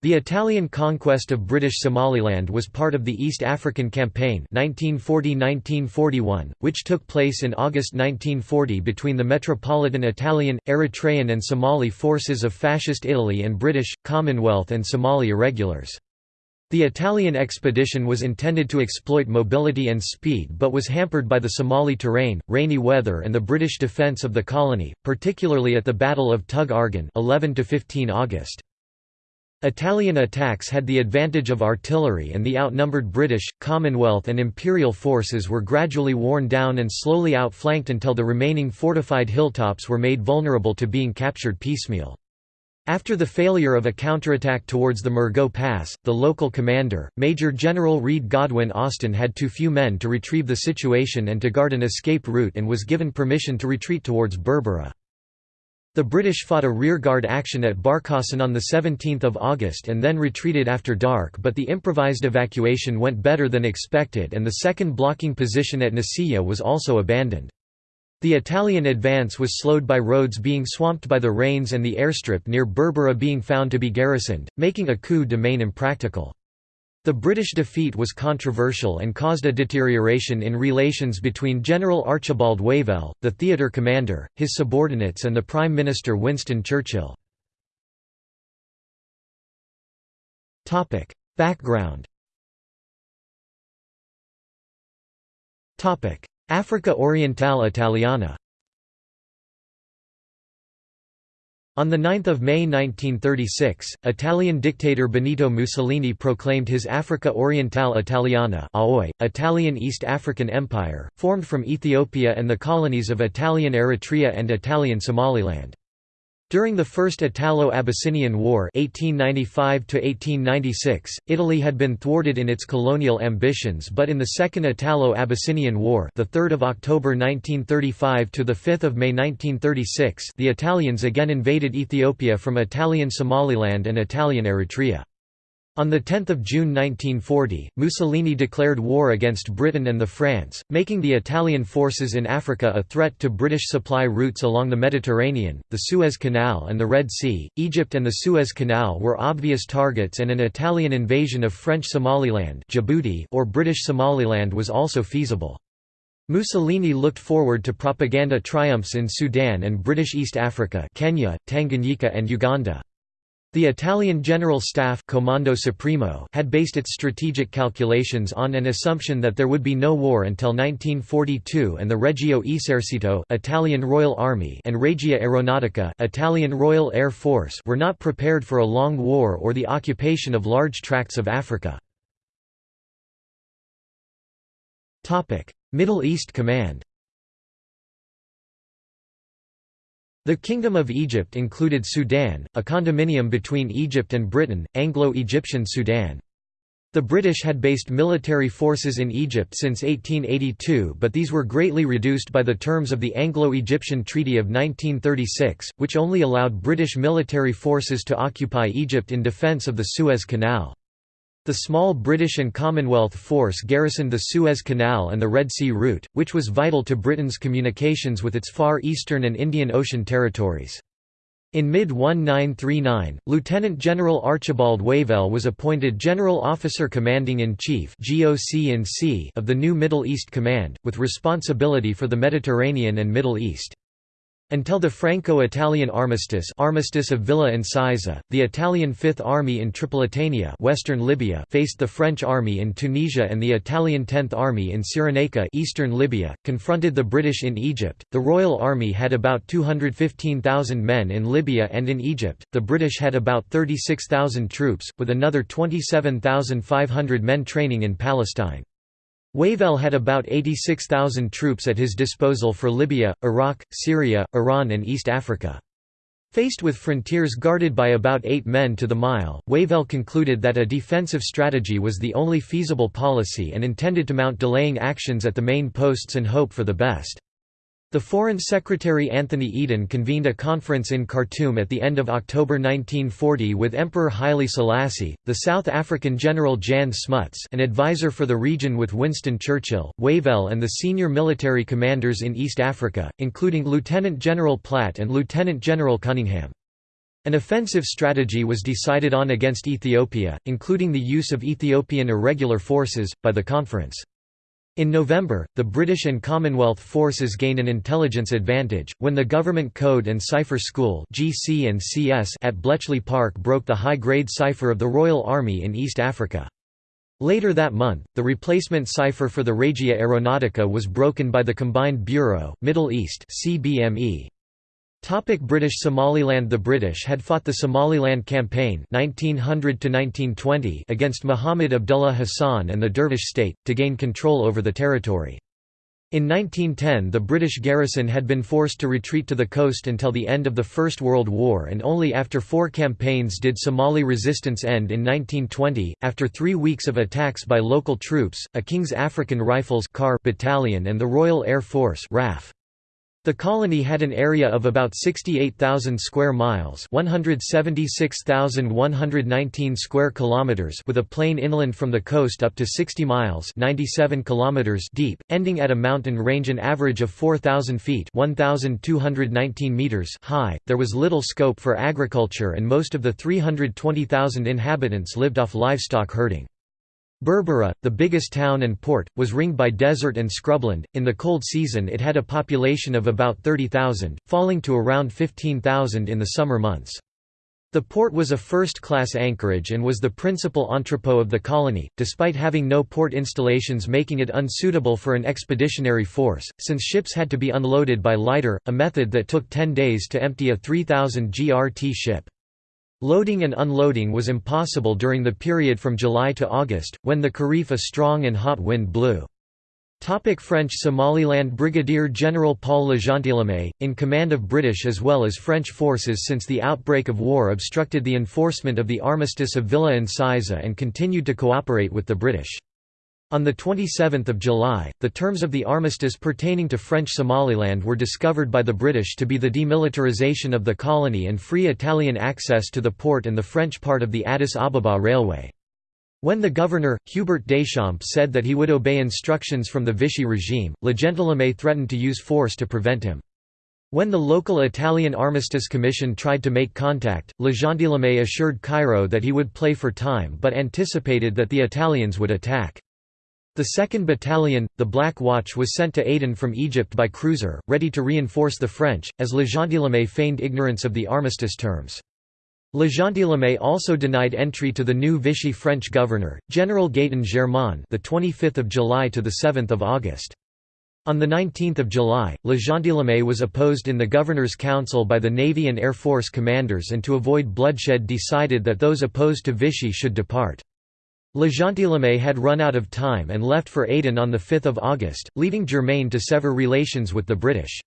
The Italian conquest of British Somaliland was part of the East African Campaign 1940–1941, which took place in August 1940 between the Metropolitan Italian, Eritrean and Somali forces of Fascist Italy and British, Commonwealth and Somali irregulars. The Italian expedition was intended to exploit mobility and speed but was hampered by the Somali terrain, rainy weather and the British defence of the colony, particularly at the Battle of Tug Argan 11 15 August. Italian attacks had the advantage of artillery and the outnumbered British, Commonwealth and Imperial forces were gradually worn down and slowly outflanked until the remaining fortified hilltops were made vulnerable to being captured piecemeal. After the failure of a counterattack towards the Murgo Pass, the local commander, Major General Reade Godwin Austen had too few men to retrieve the situation and to guard an escape route and was given permission to retreat towards Berbera. The British fought a rearguard action at Barkasan on 17 August and then retreated after dark but the improvised evacuation went better than expected and the second blocking position at Nasiriyah was also abandoned. The Italian advance was slowed by roads being swamped by the rains and the airstrip near Berbera being found to be garrisoned, making a coup de main impractical. The British defeat was controversial and caused a deterioration in relations between General Archibald Wavell, the theatre commander, his subordinates and the Prime Minister Winston Churchill. Background Africa Orientale Italiana On 9 May 1936, Italian dictator Benito Mussolini proclaimed his Africa Orientale Italiana AOI, Italian East African Empire, formed from Ethiopia and the colonies of Italian Eritrea and Italian Somaliland. During the First Italo-Abyssinian War 1895 Italy had been thwarted in its colonial ambitions but in the Second Italo-Abyssinian War the 3rd of October 1935 to the 5th of May 1936 the Italians again invaded Ethiopia from Italian Somaliland and Italian Eritrea. On 10 June 1940, Mussolini declared war against Britain and the France, making the Italian forces in Africa a threat to British supply routes along the Mediterranean, the Suez Canal and the Red Sea. Egypt and the Suez Canal were obvious targets and an Italian invasion of French Somaliland Djibouti or British Somaliland was also feasible. Mussolini looked forward to propaganda triumphs in Sudan and British East Africa Kenya, Tanganyika and Uganda. The Italian General Staff Comando Supremo had based its strategic calculations on an assumption that there would be no war until 1942 and the Regio Esercito Italian Royal Army and Regia Aeronautica Italian Royal Air Force were not prepared for a long war or the occupation of large tracts of Africa. Middle East Command The Kingdom of Egypt included Sudan, a condominium between Egypt and Britain, Anglo-Egyptian Sudan. The British had based military forces in Egypt since 1882 but these were greatly reduced by the terms of the Anglo-Egyptian Treaty of 1936, which only allowed British military forces to occupy Egypt in defence of the Suez Canal. The small British and Commonwealth force garrisoned the Suez Canal and the Red Sea route, which was vital to Britain's communications with its Far Eastern and Indian Ocean territories. In mid-1939, Lieutenant General Archibald Wavell was appointed General Officer Commanding-in-Chief of the new Middle East Command, with responsibility for the Mediterranean and Middle East. Until the Franco-Italian armistice armistice of Villa Incisa, the Italian Fifth Army in Tripolitania western Libya faced the French army in Tunisia and the Italian Tenth Army in Cyrenaica eastern Libya, confronted the British in Egypt. The Royal Army had about 215,000 men in Libya and in Egypt, the British had about 36,000 troops, with another 27,500 men training in Palestine. Wavell had about 86,000 troops at his disposal for Libya, Iraq, Syria, Iran and East Africa. Faced with frontiers guarded by about eight men to the mile, Wavell concluded that a defensive strategy was the only feasible policy and intended to mount delaying actions at the main posts and hope for the best. The Foreign Secretary Anthony Eden convened a conference in Khartoum at the end of October 1940 with Emperor Haile Selassie, the South African General Jan Smuts an advisor for the region with Winston Churchill, Wavell and the senior military commanders in East Africa, including Lieutenant General Platt and Lieutenant General Cunningham. An offensive strategy was decided on against Ethiopia, including the use of Ethiopian irregular forces, by the conference. In November, the British and Commonwealth forces gained an intelligence advantage, when the Government Code and Cipher School at Bletchley Park broke the high-grade cipher of the Royal Army in East Africa. Later that month, the replacement cipher for the Regia Aeronautica was broken by the Combined Bureau, Middle East CBME. Topic British Somaliland The British had fought the Somaliland Campaign 1900 against Muhammad Abdullah Hassan and the Dervish state, to gain control over the territory. In 1910 the British garrison had been forced to retreat to the coast until the end of the First World War and only after four campaigns did Somali resistance end in 1920, after three weeks of attacks by local troops, a King's African Rifles battalion and the Royal Air Force RAF. The colony had an area of about 68,000 square miles, 176,119 square kilometers, with a plain inland from the coast up to 60 miles, 97 kilometers deep, ending at a mountain range an average of 4,000 feet, 1,219 meters high. There was little scope for agriculture and most of the 320,000 inhabitants lived off livestock herding. Berbera, the biggest town and port, was ringed by desert and scrubland. In the cold season, it had a population of about 30,000, falling to around 15,000 in the summer months. The port was a first-class anchorage and was the principal entrepot of the colony, despite having no port installations making it unsuitable for an expeditionary force, since ships had to be unloaded by lighter, a method that took 10 days to empty a 3,000 GRT ship. Loading and unloading was impossible during the period from July to August, when the Kharif a strong and hot wind blew. Topic French Somaliland Brigadier General Paul Legentilhomme, in command of British as well as French forces since the outbreak of war obstructed the enforcement of the Armistice of Villa Incisa and continued to cooperate with the British. On 27 July, the terms of the armistice pertaining to French Somaliland were discovered by the British to be the demilitarization of the colony and free Italian access to the port and the French part of the Addis Ababa Railway. When the governor, Hubert Deschamps said that he would obey instructions from the Vichy regime, Legentilhomme threatened to use force to prevent him. When the local Italian Armistice Commission tried to make contact, Legentilhomme assured Cairo that he would play for time but anticipated that the Italians would attack. The 2nd Battalion, the Black Watch was sent to Aden from Egypt by cruiser, ready to reinforce the French, as Legentilhomme feigned ignorance of the armistice terms. Legentilhomme also denied entry to the new Vichy French governor, General Gaetan Germain the 25th of July to the 7th of August. On 19 July, Legentilhomme was opposed in the Governor's Council by the Navy and Air Force commanders and to avoid bloodshed decided that those opposed to Vichy should depart. Legentilhomme had run out of time and left for Aden on 5 August, leaving Germain to sever relations with the British.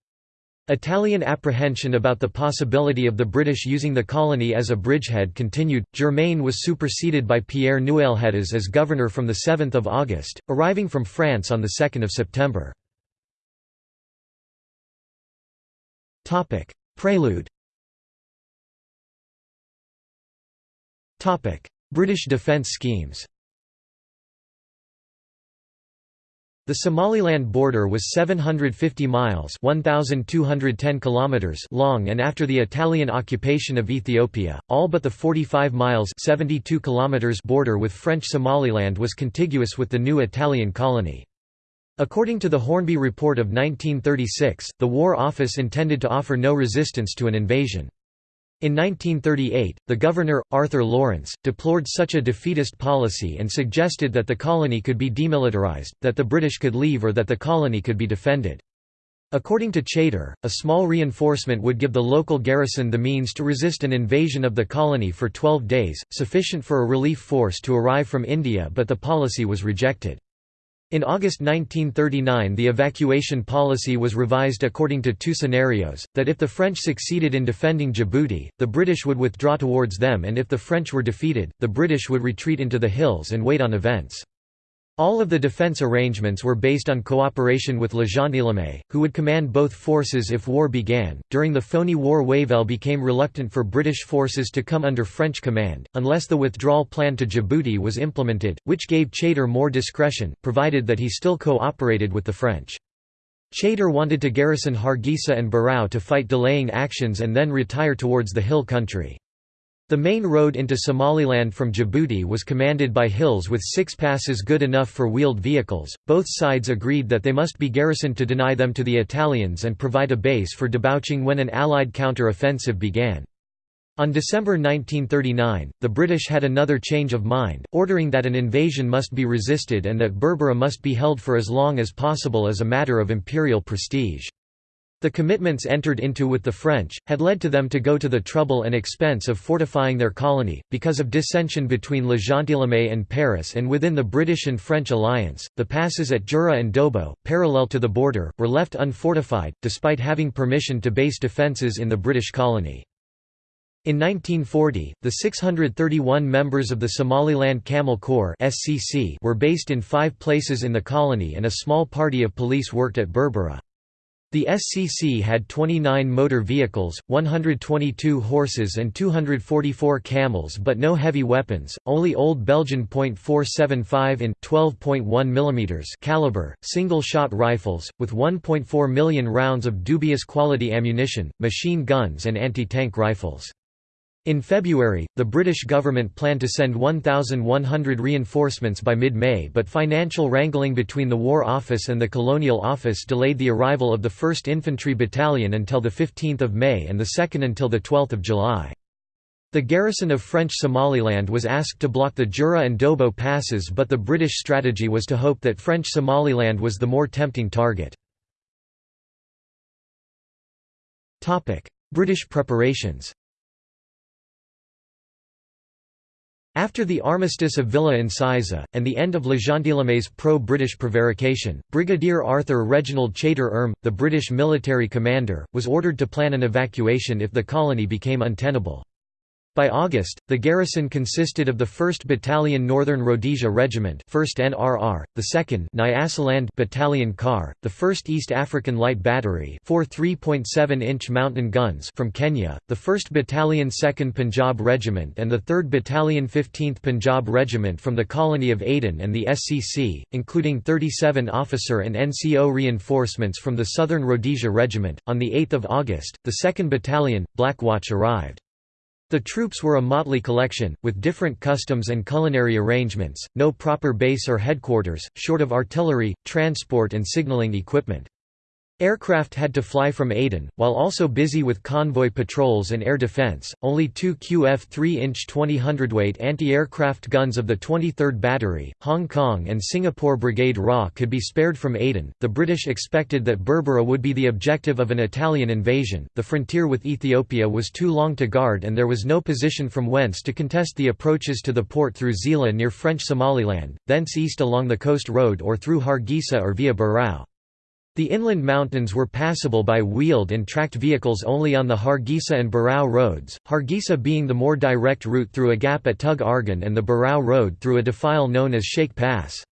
Italian apprehension about the possibility of the British using the colony as a bridgehead continued. Germain was superseded by Pierre Nouailhetas as governor from 7 August, arriving from France on 2 September. Prelude British defence schemes The Somaliland border was 750 miles 1,210 kilometers long and after the Italian occupation of Ethiopia, all but the 45 miles 72 kilometers border with French Somaliland was contiguous with the new Italian colony. According to the Hornby Report of 1936, the War Office intended to offer no resistance to an invasion. In 1938, the governor, Arthur Lawrence, deplored such a defeatist policy and suggested that the colony could be demilitarized, that the British could leave or that the colony could be defended. According to Chater, a small reinforcement would give the local garrison the means to resist an invasion of the colony for 12 days, sufficient for a relief force to arrive from India but the policy was rejected. In August 1939 the evacuation policy was revised according to two scenarios, that if the French succeeded in defending Djibouti, the British would withdraw towards them and if the French were defeated, the British would retreat into the hills and wait on events. All of the defence arrangements were based on cooperation with Legentilhomme, who would command both forces if war began. During the Phoney War, Wavell became reluctant for British forces to come under French command, unless the withdrawal plan to Djibouti was implemented, which gave Chater more discretion, provided that he still cooperated with the French. Chater wanted to garrison Hargeisa and Burao to fight delaying actions and then retire towards the hill country. The main road into Somaliland from Djibouti was commanded by hills with six passes good enough for wheeled vehicles. Both sides agreed that they must be garrisoned to deny them to the Italians and provide a base for debouching when an Allied counter-offensive began. On December 1939, the British had another change of mind, ordering that an invasion must be resisted and that Berbera must be held for as long as possible as a matter of imperial prestige. The commitments entered into with the French, had led to them to go to the trouble and expense of fortifying their colony. Because of dissension between Le Gentilhomme and Paris and within the British and French alliance, the passes at Jura and Dobo, parallel to the border, were left unfortified, despite having permission to base defences in the British colony. In 1940, the 631 members of the Somaliland Camel Corps were based in 5 places in the colony and a small party of police worked at Berbera. The SCC had 29 motor vehicles, 122 horses and 244 camels but no heavy weapons, only old Belgian .475 in 12.1 mm caliber, single-shot rifles, with 1.4 million rounds of dubious quality ammunition, machine guns and anti-tank rifles. In February, the British government planned to send 1,100 reinforcements by mid-May but financial wrangling between the War Office and the Colonial Office delayed the arrival of the 1st Infantry Battalion until 15 May and the 2nd until 12 July. The garrison of French Somaliland was asked to block the Jura and Dobo passes but the British strategy was to hope that French Somaliland was the more tempting target. British preparations After the armistice of Villa Incisa, and the end of Le Gentilhomme's pro-British prevarication, Brigadier Arthur Reginald Chater Erm, the British military commander, was ordered to plan an evacuation if the colony became untenable. By August, the garrison consisted of the 1st Battalion Northern Rhodesia Regiment 1st NRR, the 2nd Nyasaland Battalion Car, the 1st East African Light Battery four 3.7-inch mountain guns from Kenya, the 1st Battalion 2nd Punjab Regiment and the 3rd Battalion 15th Punjab Regiment from the colony of Aden and the SCC, including 37 officer and NCO reinforcements from the Southern Rhodesia Regiment. On 8 August, the 2nd Battalion, Black Watch arrived. The troops were a motley collection, with different customs and culinary arrangements, no proper base or headquarters, short of artillery, transport and signalling equipment. Aircraft had to fly from Aden, while also busy with convoy patrols and air defense. Only two QF 3-inch 20 hundredweight anti-aircraft guns of the 23rd Battery, Hong Kong and Singapore Brigade RA could be spared from Aden. The British expected that Berbera would be the objective of an Italian invasion. The frontier with Ethiopia was too long to guard and there was no position from whence to contest the approaches to the port through Zeila near French Somaliland, thence east along the coast road or through Hargeisa or via Burao. The inland mountains were passable by wheeled and tracked vehicles only on the Hargeisa and Burao roads, Hargeisa being the more direct route through a gap at Tug Argan and the Burao road through a defile known as Sheikh Pass.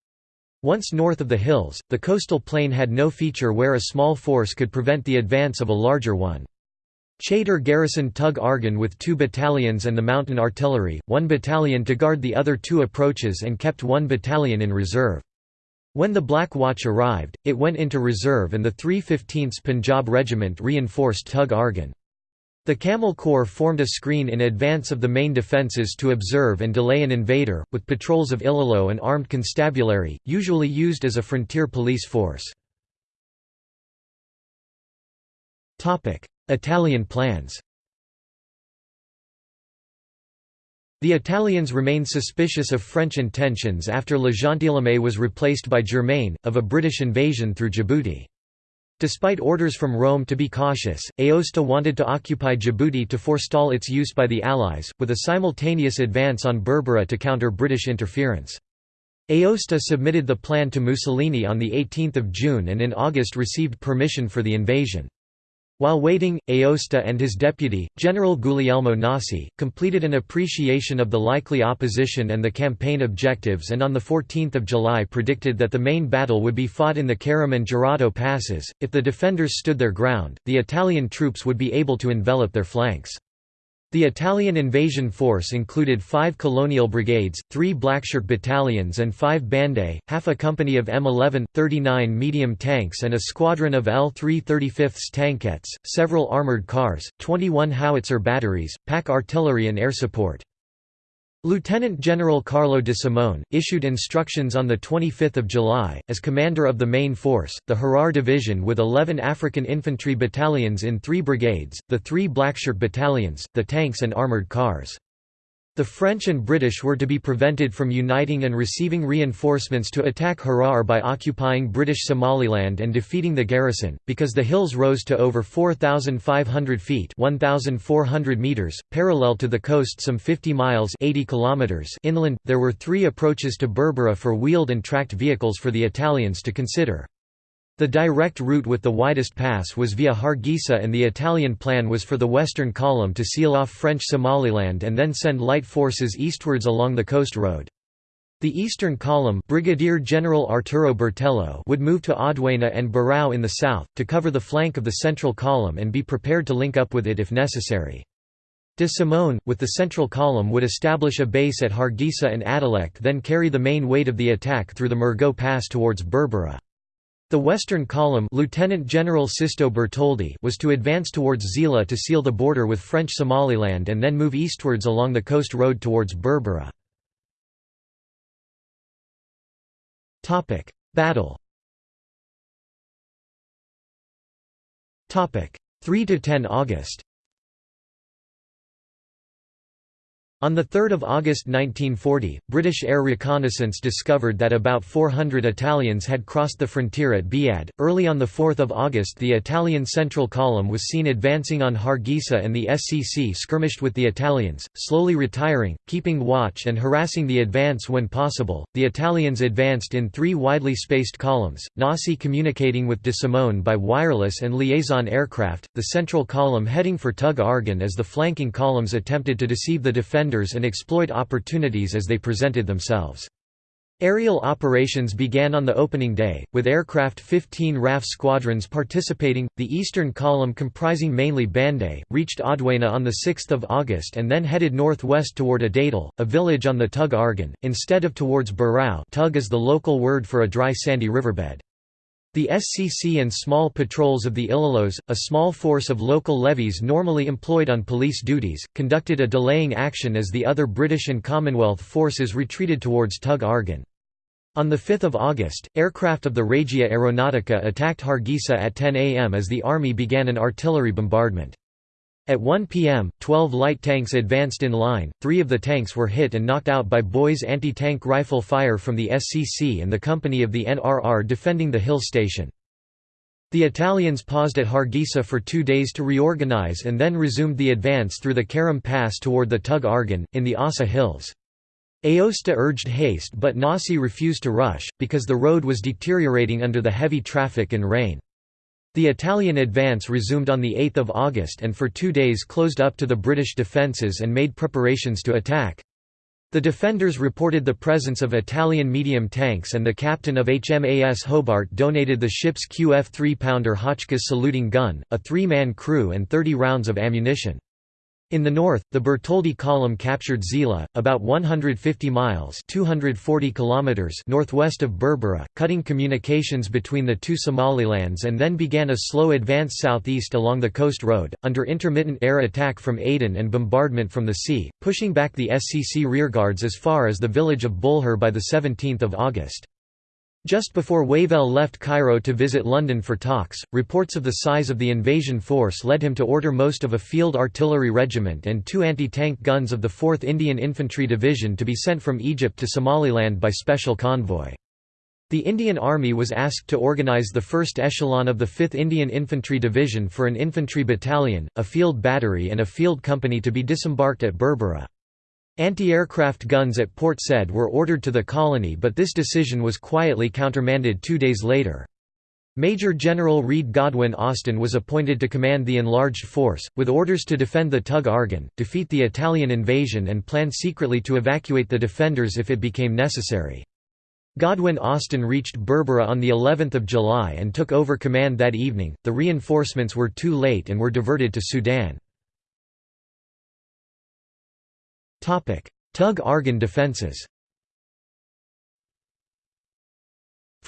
Once north of the hills, the coastal plain had no feature where a small force could prevent the advance of a larger one. Chater garrisoned Tug Argan with two battalions and the mountain artillery, one battalion to guard the other two approaches and kept one battalion in reserve. When the Black Watch arrived, it went into reserve and the 315th Punjab Regiment reinforced Tug Argan. The Camel Corps formed a screen in advance of the main defences to observe and delay an invader, with patrols of Ilalo and armed constabulary, usually used as a frontier police force. Italian plans The Italians remained suspicious of French intentions after Le Gentilhomme was replaced by Germain, of a British invasion through Djibouti. Despite orders from Rome to be cautious, Aosta wanted to occupy Djibouti to forestall its use by the Allies, with a simultaneous advance on Berbera to counter British interference. Aosta submitted the plan to Mussolini on 18 June and in August received permission for the invasion. While waiting, Aosta and his deputy, General Guglielmo Nasi, completed an appreciation of the likely opposition and the campaign objectives and on 14 July predicted that the main battle would be fought in the Karam and Gerato passes. If the defenders stood their ground, the Italian troops would be able to envelop their flanks. The Italian invasion force included five colonial brigades, three blackshirt battalions and five bandae, half a company of M11, 39 medium tanks and a squadron of L-3 35 tankettes, several armoured cars, 21 howitzer batteries, pack artillery and air support. Lieutenant General Carlo de Simone, issued instructions on 25 July, as commander of the main force, the Harar Division with 11 African infantry battalions in three brigades, the three Blackshirt battalions, the tanks and armoured cars. The French and British were to be prevented from uniting and receiving reinforcements to attack Harar by occupying British Somaliland and defeating the garrison, because the hills rose to over 4,500 feet 1,400 meters, parallel to the coast some 50 miles 80 kilometers inland. There were three approaches to Berbera for wheeled and tracked vehicles for the Italians to consider. The direct route with the widest pass was via Hargeisa and the Italian plan was for the Western Column to seal off French Somaliland and then send light forces eastwards along the coast road. The Eastern Column Brigadier General Arturo Bertello would move to Odweina and Burao in the south, to cover the flank of the Central Column and be prepared to link up with it if necessary. De Simone, with the Central Column would establish a base at Hargeisa and Adalek then carry the main weight of the attack through the Murgo Pass towards Berbera. The western column Lieutenant General Sisto Bertoldi was to advance towards Zeila to seal the border with French Somaliland and then move eastwards along the coast road towards Berbera. Battle 3–10 August On 3 August 1940, British air reconnaissance discovered that about 400 Italians had crossed the frontier at Biad. Early on 4 August the Italian Central Column was seen advancing on Hargeisa and the SCC skirmished with the Italians, slowly retiring, keeping watch and harassing the advance when possible. The Italians advanced in three widely spaced columns, Nasi communicating with de Simone by wireless and liaison aircraft, the Central Column heading for Tug Argan as the flanking columns attempted to deceive the defenders and exploit opportunities as they presented themselves. Aerial operations began on the opening day, with aircraft 15 RAF squadrons participating. The eastern column, comprising mainly Bande, reached Odweina on 6 August and then headed northwest toward Adadal, a village on the Tug Argan, instead of towards Burao Tug is the local word for a dry sandy riverbed. The SCC and small patrols of the Ilalos, a small force of local levies normally employed on police duties, conducted a delaying action as the other British and Commonwealth forces retreated towards Tug Argan. On 5 August, aircraft of the Regia Aeronautica attacked Hargeisa at 10 am as the army began an artillery bombardment. At 1 p.m., 12 light tanks advanced in line, three of the tanks were hit and knocked out by Boys anti-tank rifle fire from the SCC and the company of the NRR defending the hill station. The Italians paused at Hargeisa for two days to reorganize and then resumed the advance through the Karam Pass toward the Tug Argan, in the Assa Hills. Aosta urged haste but Nasi refused to rush, because the road was deteriorating under the heavy traffic and rain. The Italian advance resumed on 8 August and for two days closed up to the British defences and made preparations to attack. The defenders reported the presence of Italian medium tanks and the captain of HMAS Hobart donated the ship's QF 3-pounder Hotchkiss saluting gun, a three-man crew and 30 rounds of ammunition. In the north, the Bertoldi column captured Zeila, about 150 miles 240 kilometers northwest of Berbera, cutting communications between the two Somalilands and then began a slow advance southeast along the coast road, under intermittent air attack from Aden and bombardment from the sea, pushing back the SCC rearguards as far as the village of Bulhar by 17 August. Just before Wavell left Cairo to visit London for talks, reports of the size of the invasion force led him to order most of a field artillery regiment and two anti-tank guns of the 4th Indian Infantry Division to be sent from Egypt to Somaliland by special convoy. The Indian Army was asked to organize the first echelon of the 5th Indian Infantry Division for an infantry battalion, a field battery and a field company to be disembarked at Berbera. Anti-aircraft guns at Port Said were ordered to the colony but this decision was quietly countermanded two days later. Major General Reade Godwin Austen was appointed to command the enlarged force, with orders to defend the Tug Argan, defeat the Italian invasion and plan secretly to evacuate the defenders if it became necessary. Godwin Austen reached Berbera on the 11th of July and took over command that evening. The reinforcements were too late and were diverted to Sudan. Tug Argan defences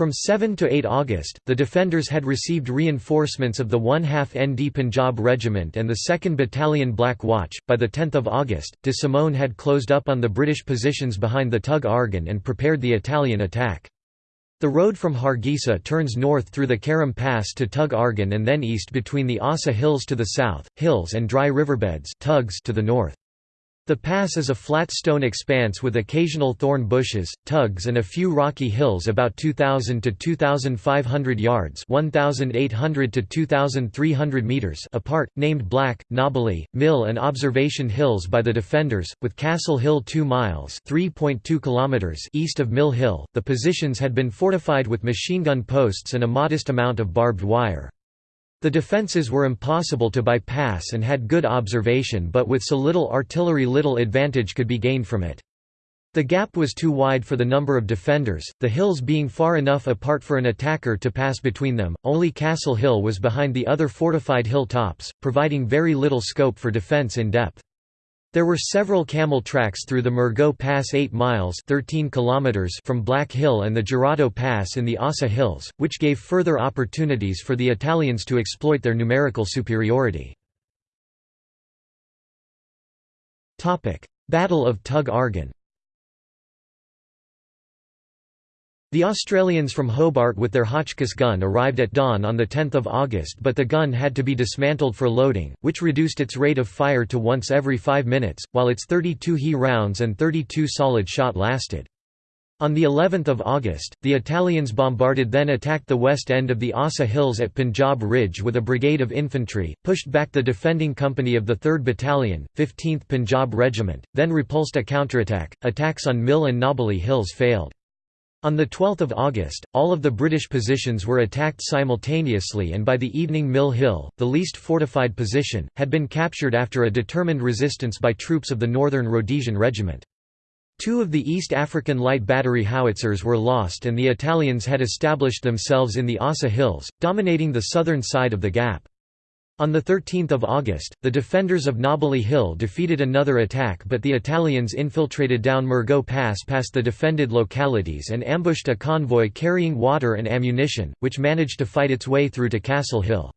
From 7 to 8 August, the defenders had received reinforcements of the 1 half ND Punjab Regiment and the 2nd Battalion Black Watch. By the 10th of August, de Simone had closed up on the British positions behind the Tug Argan and prepared the Italian attack. The road from Hargeisa turns north through the Karam Pass to Tug Argan and then east between the Asa Hills to the south, hills and dry riverbeds tugs to the north. The pass is a flat stone expanse with occasional thorn bushes, tugs and a few rocky hills about 2,000 to 2,500 yards 1,800 to 2,300 meters apart, named Black, Nobbally, Mill and Observation Hills by the defenders, with Castle Hill 2 miles 3.2 kilometers east of Mill Hill. The positions had been fortified with machine gun posts and a modest amount of barbed wire. The defences were impossible to bypass and had good observation but with so little artillery little advantage could be gained from it. The gap was too wide for the number of defenders, the hills being far enough apart for an attacker to pass between them, only Castle Hill was behind the other fortified hill tops, providing very little scope for defence in depth. There were several camel tracks through the Murgo Pass 8 miles 13 kilometers from Black Hill and the Girado Pass in the Asa Hills, which gave further opportunities for the Italians to exploit their numerical superiority. Battle of Tug Argan The Australians from Hobart with their Hotchkiss gun arrived at dawn on 10 August but the gun had to be dismantled for loading, which reduced its rate of fire to once every five minutes, while its 32 HE rounds and 32 solid shot lasted. On the 11th of August, the Italians bombarded then attacked the west end of the Asa Hills at Punjab Ridge with a brigade of infantry, pushed back the defending company of the 3rd Battalion, 15th Punjab Regiment, then repulsed a counterattack. Attacks on Mill and Nobbally Hills failed. On 12 August, all of the British positions were attacked simultaneously and by the evening Mill Hill, the least fortified position, had been captured after a determined resistance by troops of the Northern Rhodesian Regiment. Two of the East African light battery howitzers were lost and the Italians had established themselves in the Asa Hills, dominating the southern side of the gap. On 13 August, the defenders of Nobbally Hill defeated another attack but the Italians infiltrated down Murgo Pass past the defended localities and ambushed a convoy carrying water and ammunition, which managed to fight its way through to Castle Hill.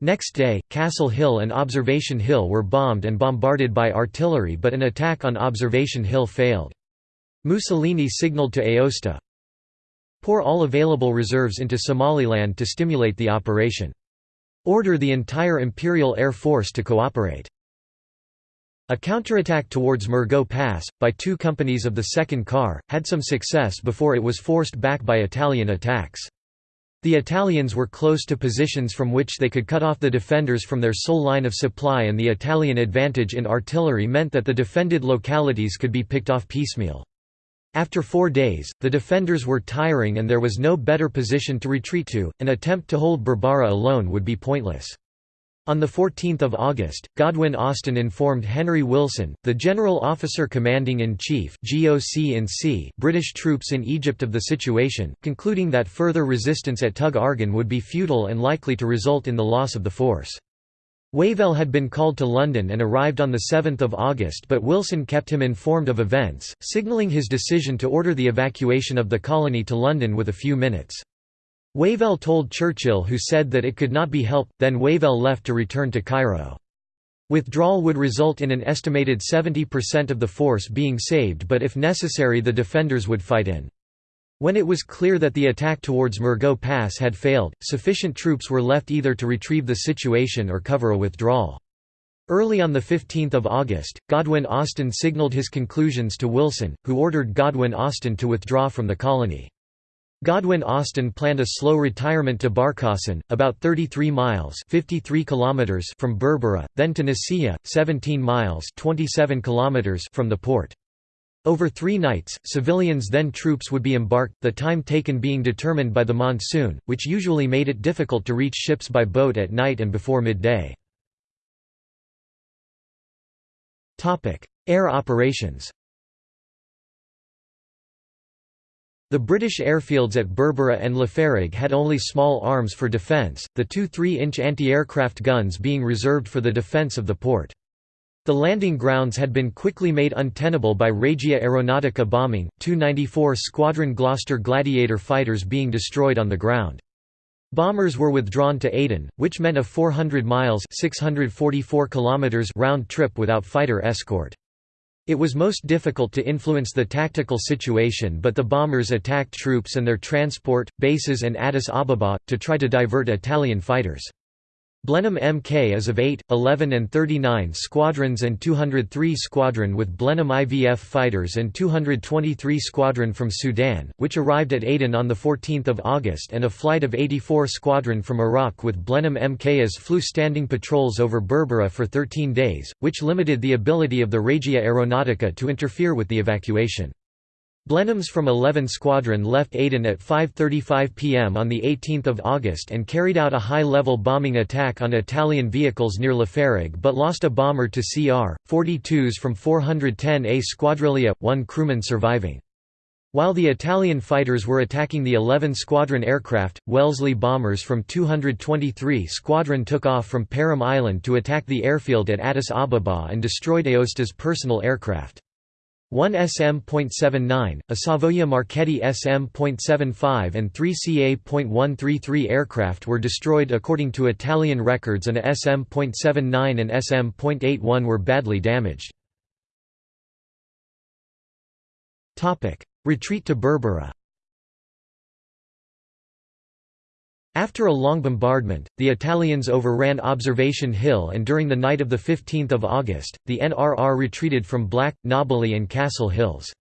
Next day, Castle Hill and Observation Hill were bombed and bombarded by artillery but an attack on Observation Hill failed. Mussolini signalled to Aosta, pour all available reserves into Somaliland to stimulate the operation. Order the entire Imperial Air Force to cooperate. A counterattack towards Murgo Pass, by two companies of the 2nd Car, had some success before it was forced back by Italian attacks. The Italians were close to positions from which they could cut off the defenders from their sole line of supply and the Italian advantage in artillery meant that the defended localities could be picked off piecemeal. After four days, the defenders were tiring and there was no better position to retreat to, an attempt to hold Berbera alone would be pointless. On 14 August, Godwin Austen informed Henry Wilson, the General Officer Commanding-in-Chief British troops in Egypt of the situation, concluding that further resistance at Tug Argan would be futile and likely to result in the loss of the force. Wavell had been called to London and arrived on 7 August but Wilson kept him informed of events, signalling his decision to order the evacuation of the colony to London with a few minutes. Wavell told Churchill who said that it could not be helped, then Wavell left to return to Cairo. Withdrawal would result in an estimated 70% of the force being saved but if necessary the defenders would fight in. When it was clear that the attack towards Murgo Pass had failed, sufficient troops were left either to retrieve the situation or cover a withdrawal. Early on 15 August, Godwin Austen signalled his conclusions to Wilson, who ordered Godwin Austen to withdraw from the colony. Godwin Austen planned a slow retirement to Barkasan, about 33 miles 53 kilometers from Berbera, then to Nasiriyah, 17 miles 27 kilometers from the port. Over three nights, civilians then troops would be embarked, the time taken being determined by the monsoon, which usually made it difficult to reach ships by boat at night and before midday. Air operations The British airfields at Berbera and Lafarig had only small arms for defence, the two 3-inch anti-aircraft guns being reserved for the defence of the port. The landing grounds had been quickly made untenable by Regia Aeronautica bombing, 294 Squadron Gloster Gladiator fighters being destroyed on the ground. Bombers were withdrawn to Aden, which meant a 400 miles 644 kilometers round trip without fighter escort. It was most difficult to influence the tactical situation but the bombers attacked troops and their transport, bases and Addis Ababa, to try to divert Italian fighters. Blenheim Mk is of 8, 11 and 39 squadrons and 203 squadron with Blenheim IVF fighters and 223 squadron from Sudan, which arrived at Aden on 14 August and a flight of 84 squadron from Iraq with Blenheim Mks flew standing patrols over Berbera for 13 days, which limited the ability of the Regia Aeronautica to interfere with the evacuation. Blenheims from 11 Squadron left Aden at 5.35 pm on 18 August and carried out a high-level bombing attack on Italian vehicles near Lafarig but lost a bomber to CR, 42s from 410A Squadriglia, one crewman surviving. While the Italian fighters were attacking the 11 Squadron aircraft, Wellesley bombers from 223 Squadron took off from Perim Island to attack the airfield at Addis Ababa and destroyed Aosta's personal aircraft. One SM.79, a Savoia Marchetti SM.75 and three CA.133 aircraft were destroyed according to Italian records and a SM.79 and SM.81 were badly damaged. Retreat to Berbera After a long bombardment, the Italians overran Observation Hill and during the night of 15 August, the NRR retreated from Black, Nobili and Castle Hills.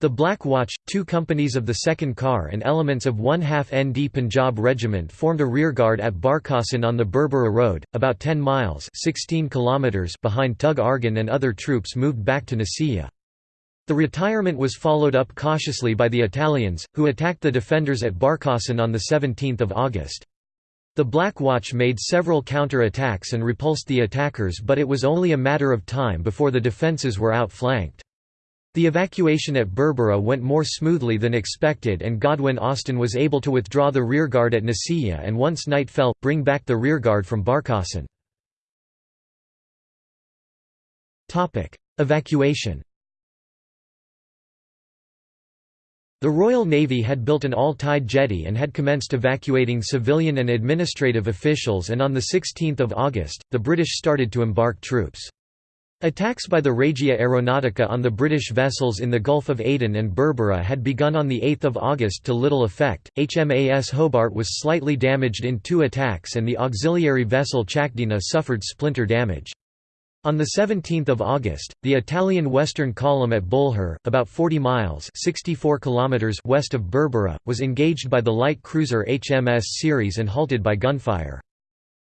The Black Watch, two companies of the 2nd Car and elements of one half ND Punjab Regiment formed a rearguard at Barkasan on the Berbera Road, about 10 miles 16 kilometers behind Tug Argan and other troops moved back to Nasiriyah. The retirement was followed up cautiously by the Italians, who attacked the defenders at Barkasan on 17 August. The Black Watch made several counter-attacks and repulsed the attackers but it was only a matter of time before the defences were outflanked. The evacuation at Berbera went more smoothly than expected and Godwin Austen was able to withdraw the rearguard at Nasiriyah and once night fell, bring back the rearguard from Barkasan. Evacuation The Royal Navy had built an all-tide jetty and had commenced evacuating civilian and administrative officials and on 16 August, the British started to embark troops. Attacks by the Regia Aeronautica on the British vessels in the Gulf of Aden and Berbera had begun on 8 August to little effect. HMAS Hobart was slightly damaged in two attacks and the auxiliary vessel Chakdina suffered splinter damage. On 17 August, the Italian Western Column at Bulhar, about 40 miles 64 kilometers west of Berbera, was engaged by the light cruiser HMS Ceres and halted by gunfire.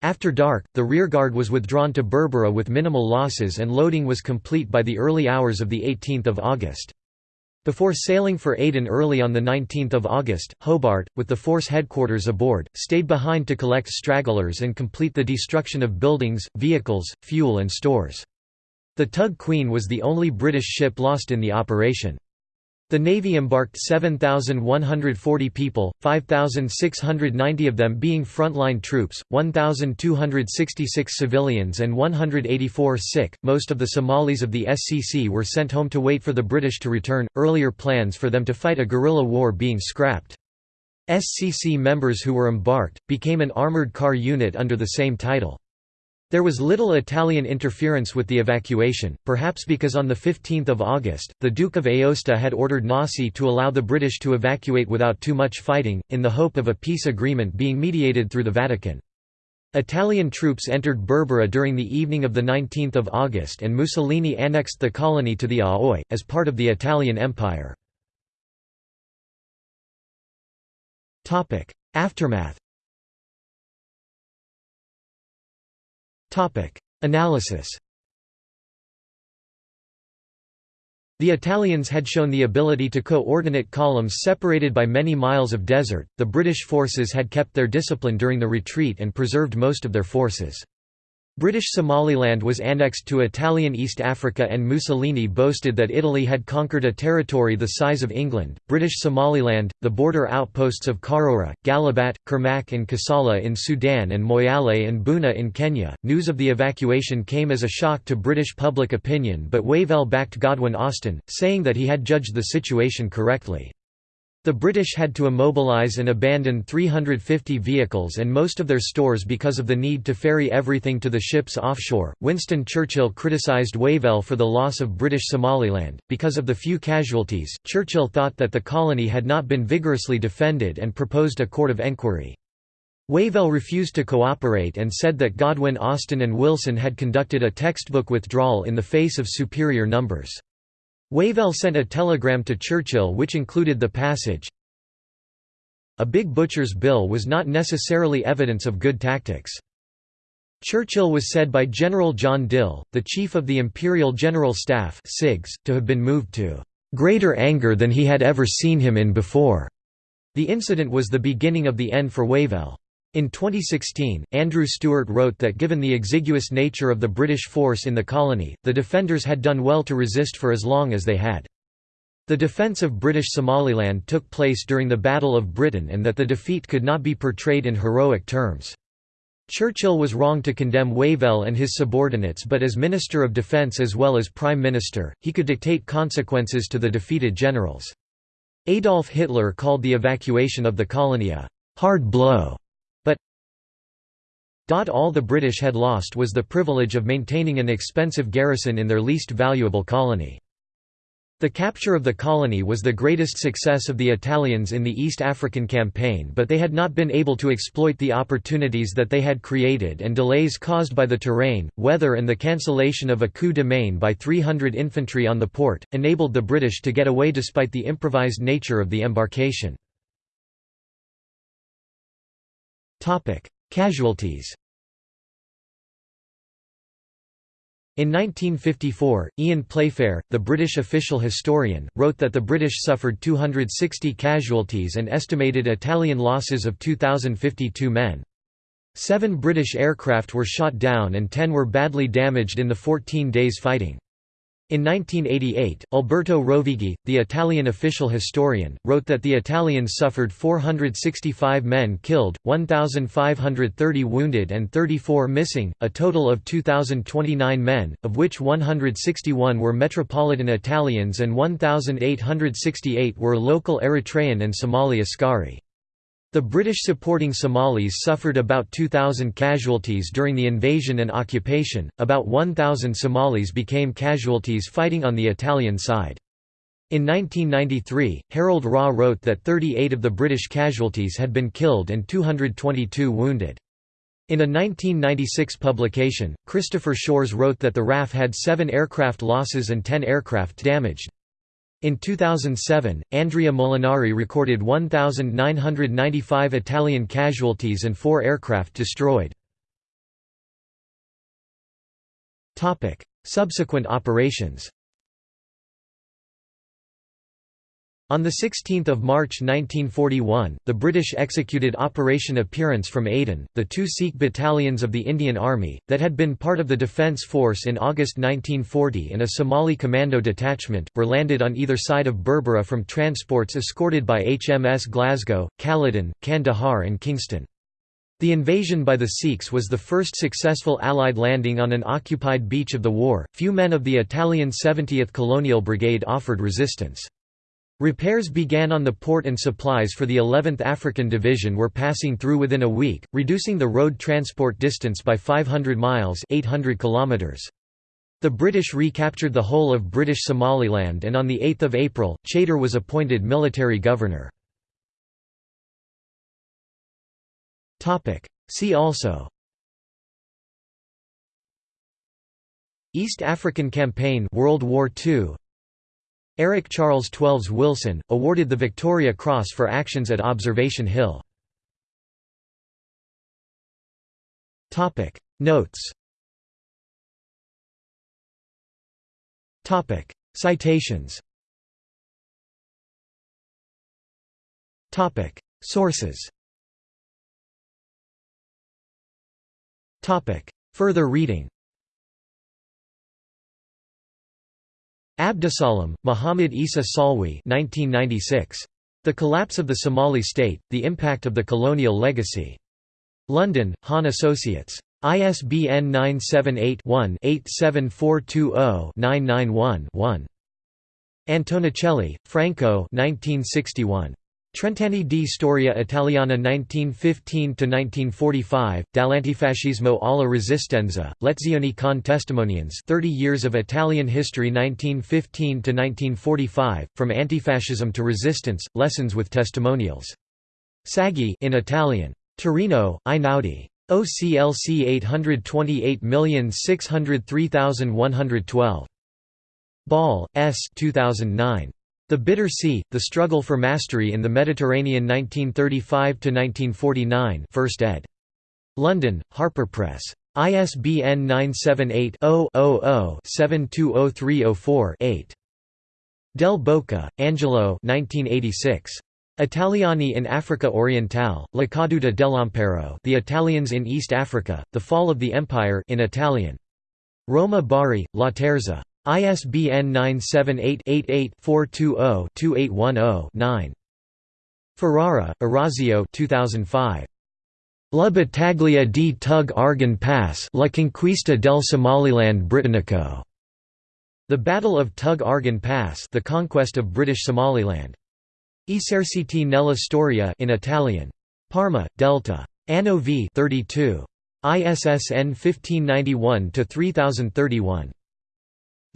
After dark, the rearguard was withdrawn to Berbera with minimal losses and loading was complete by the early hours of 18 August. Before sailing for Aden early on 19 August, Hobart, with the force headquarters aboard, stayed behind to collect stragglers and complete the destruction of buildings, vehicles, fuel and stores. The Tug Queen was the only British ship lost in the operation. The Navy embarked 7,140 people, 5,690 of them being frontline troops, 1,266 civilians and 184 sick. Most of the Somalis of the SCC were sent home to wait for the British to return, earlier plans for them to fight a guerrilla war being scrapped. SCC members who were embarked, became an armoured car unit under the same title. There was little Italian interference with the evacuation, perhaps because on 15 August, the Duke of Aosta had ordered Nasi to allow the British to evacuate without too much fighting, in the hope of a peace agreement being mediated through the Vatican. Italian troops entered Berbera during the evening of 19 August and Mussolini annexed the colony to the AOI, as part of the Italian Empire. Aftermath Analysis The Italians had shown the ability to coordinate columns separated by many miles of desert, the British forces had kept their discipline during the retreat and preserved most of their forces. British Somaliland was annexed to Italian East Africa and Mussolini boasted that Italy had conquered a territory the size of England. British Somaliland, the border outposts of Karora, Galabat, Kurmuk, and Kassala in Sudan and Moyale and Buna in Kenya. News of the evacuation came as a shock to British public opinion, but Wavell backed Godwin Austen, saying that he had judged the situation correctly. The British had to immobilise and abandon 350 vehicles and most of their stores because of the need to ferry everything to the ships offshore. Winston Churchill criticised Wavell for the loss of British Somaliland. Because of the few casualties, Churchill thought that the colony had not been vigorously defended and proposed a court of enquiry. Wavell refused to cooperate and said that Godwin Austen and Wilson had conducted a textbook withdrawal in the face of superior numbers. Wavell sent a telegram to Churchill which included the passage, A big butcher's bill was not necessarily evidence of good tactics. Churchill was said by General John Dill, the chief of the Imperial General Staff to have been moved to "...greater anger than he had ever seen him in before." The incident was the beginning of the end for Wavell. In 2016, Andrew Stewart wrote that given the exiguous nature of the British force in the colony, the defenders had done well to resist for as long as they had. The defence of British Somaliland took place during the Battle of Britain and that the defeat could not be portrayed in heroic terms. Churchill was wrong to condemn Wavell and his subordinates but as Minister of Defence as well as Prime Minister, he could dictate consequences to the defeated generals. Adolf Hitler called the evacuation of the colony a «hard blow» All the British had lost was the privilege of maintaining an expensive garrison in their least valuable colony. The capture of the colony was the greatest success of the Italians in the East African campaign but they had not been able to exploit the opportunities that they had created and delays caused by the terrain, weather and the cancellation of a coup de main by 300 infantry on the port, enabled the British to get away despite the improvised nature of the embarkation. Casualties In 1954, Ian Playfair, the British official historian, wrote that the British suffered 260 casualties and estimated Italian losses of 2,052 men. Seven British aircraft were shot down and ten were badly damaged in the 14 days fighting. In 1988, Alberto Rovighi, the Italian official historian, wrote that the Italians suffered 465 men killed, 1,530 wounded and 34 missing, a total of 2,029 men, of which 161 were Metropolitan Italians and 1,868 were local Eritrean and Somali Askari. The British supporting Somalis suffered about 2,000 casualties during the invasion and occupation, about 1,000 Somalis became casualties fighting on the Italian side. In 1993, Harold Raugh wrote that 38 of the British casualties had been killed and 222 wounded. In a 1996 publication, Christopher Shores wrote that the RAF had seven aircraft losses and 10 aircraft damaged. In 2007, Andrea Molinari recorded 1,995 Italian casualties and four aircraft destroyed. Subsequent operations On 16 March 1941, the British executed Operation Appearance from Aden, the two Sikh battalions of the Indian Army, that had been part of the Defence Force in August 1940 and a Somali commando detachment, were landed on either side of Berbera from transports escorted by HMS Glasgow, Caledon, Kandahar and Kingston. The invasion by the Sikhs was the first successful Allied landing on an occupied beach of the war. Few men of the Italian 70th Colonial Brigade offered resistance. Repairs began on the port and supplies for the 11th African Division were passing through within a week, reducing the road transport distance by 500 miles 800 kilometers. The British recaptured the whole of British Somaliland and on 8 April, Chater was appointed military governor. See also East African Campaign World War II Eric Charles Twelves Wilson, awarded the Victoria Cross for actions at Observation Hill. Notes. Citations. Sources. Further reading Abdusalam, Muhammad Isa Salwi 1996. The Collapse of the Somali State, The Impact of the Colonial Legacy. London, Hahn Associates. ISBN 978-1-87420-991-1. Antonicelli, Franco 1961. Trent'anni di storia italiana 1915–1945, dall'antifascismo alla resistenza, lezioni con testimonianze 30 Years of Italian History 1915–1945, From Antifascism to Resistance, Lessons with Testimonials. Saggi in Italian. Torino, Einaudi. OCLC 828603112. Ball, S. 2009. The Bitter Sea, The Struggle for Mastery in the Mediterranean 1935–1949 1st ed. London, Harper Press. ISBN 978-0-00-720304-8. Del Boca, Angelo 1986. Italiani in Africa Orientale, La caduta dell'Impero The Italians in East Africa, The Fall of the Empire in Italian. Roma Bari, Laterza. ISBN 978-88-420-2810-9. Ferrara, Orazio 2005. La battaglia di Tug Argan Pass La conquista del Somaliland Britannico. The Battle of Tug Argan Pass The Conquest of British Somaliland. Eserciti nella storia in Italian. Parma, Delta. Anno v 32. ISSN 1591-3031.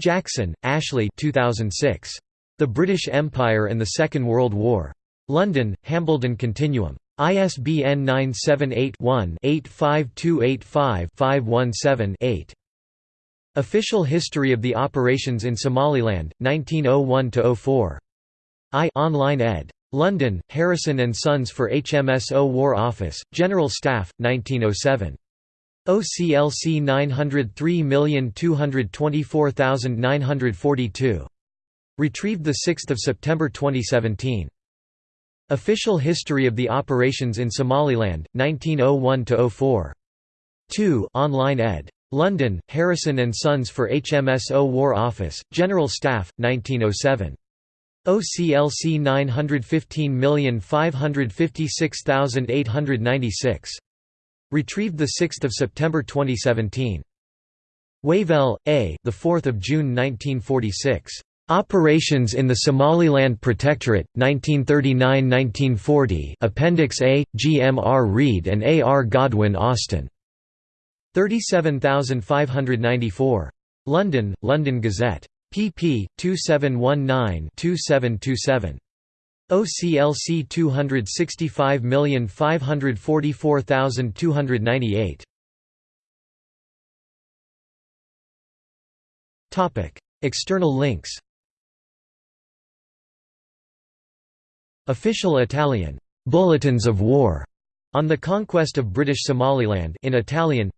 Jackson, Ashley 2006. The British Empire and the Second World War. London, Hambledon Continuum. ISBN 978-1-85285-517-8. Official History of the Operations in Somaliland, 1901–04. I online ed. London, Harrison Sons for HMSO War Office, General Staff, 1907. OCLC 903224942. Retrieved 6 September 2017. Official History of the Operations in Somaliland, 1901–04. 2 online ed. London, Harrison and Sons for HMSO War Office, General Staff, 1907. OCLC 915556896. Retrieved 6 September 2017. Wavell, A. The 4th of June 1946. Operations in the Somaliland Protectorate, 1939–1940 Appendix A, G. M. R. Reade and A. R. Godwin Austen. 37594. London, London Gazette. pp. 2719–2727. OCLC 265544298. Topic: External links. Official Italian bulletins of war on the conquest of British Somaliland in Italian.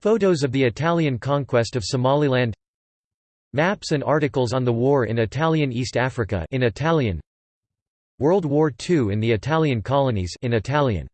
Photos of the Italian conquest of Somaliland. Maps and articles on the war in Italian East Africa in Italian. World War II in the Italian colonies in Italian